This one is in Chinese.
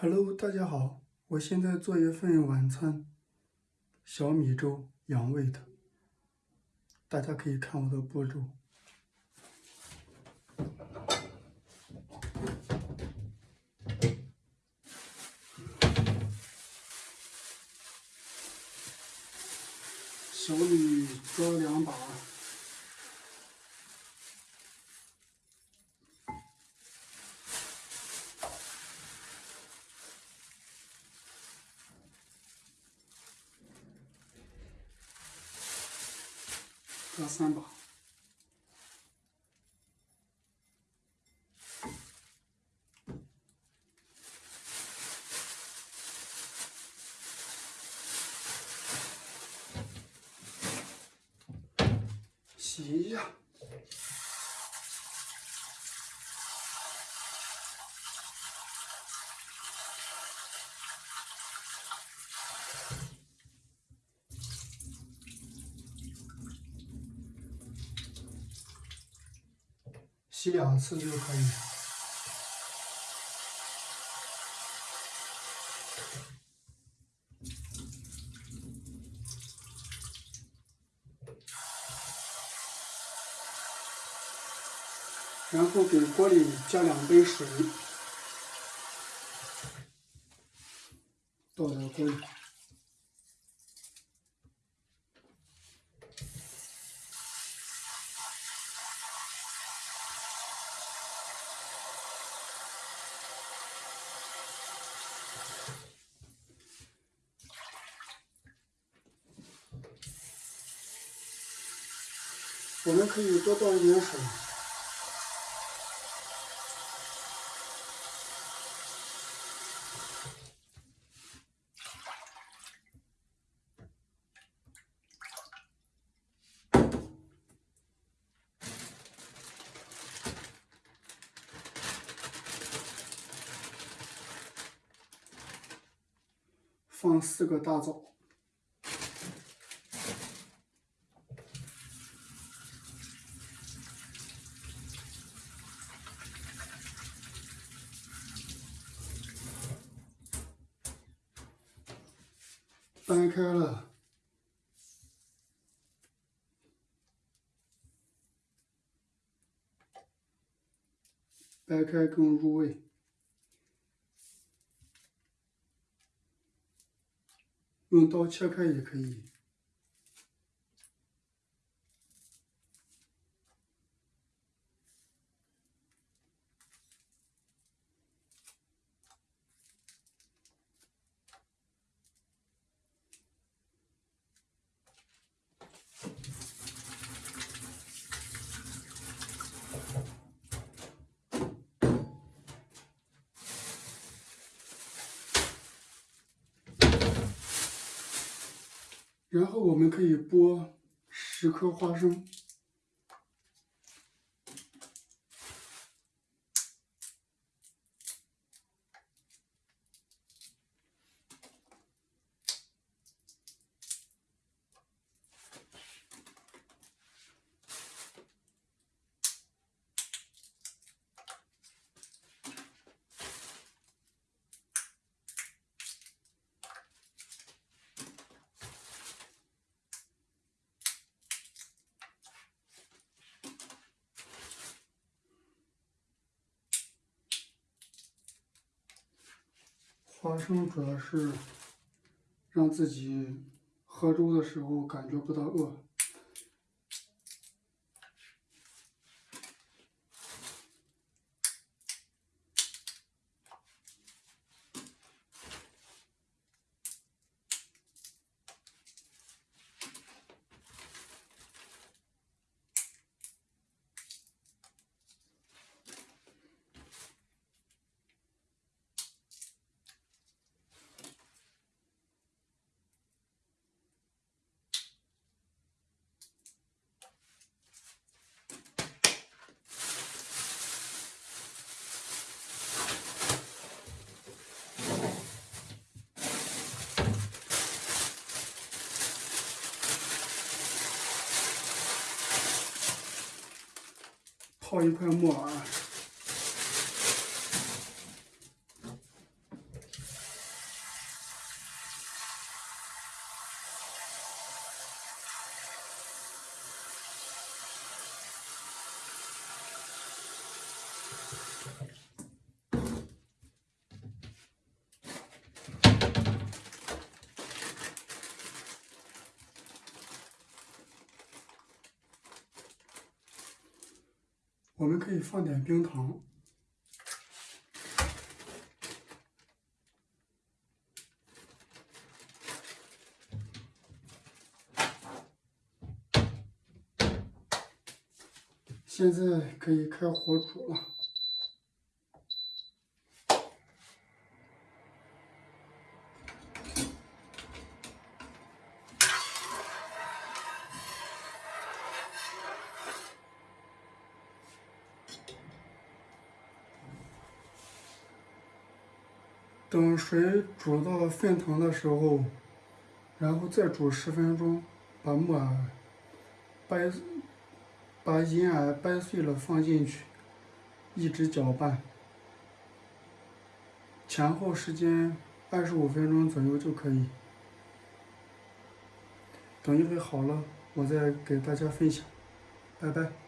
Hello，大家好，我现在做一份晚餐，小米粥，养胃的。大家可以看我的步骤。小米抓两把。各三把，洗洗两次就可以。然后给锅里加两杯水，倒在锅里。我们可以多倒一点水，放四个大枣。掰开了，掰开更入味。用刀切开也可以。然后我们可以剥十颗花生。花生主要是让自己喝粥的时候感觉不到饿。泡一块木耳，我们可以放点冰糖。现在可以开火煮了。等水煮到沸腾的时候，然后再煮十分钟，把木耳掰。把银耳掰碎了放进去，一直搅拌，前后时间二十五分钟左右就可以。等一会好了，我再给大家分享，拜拜。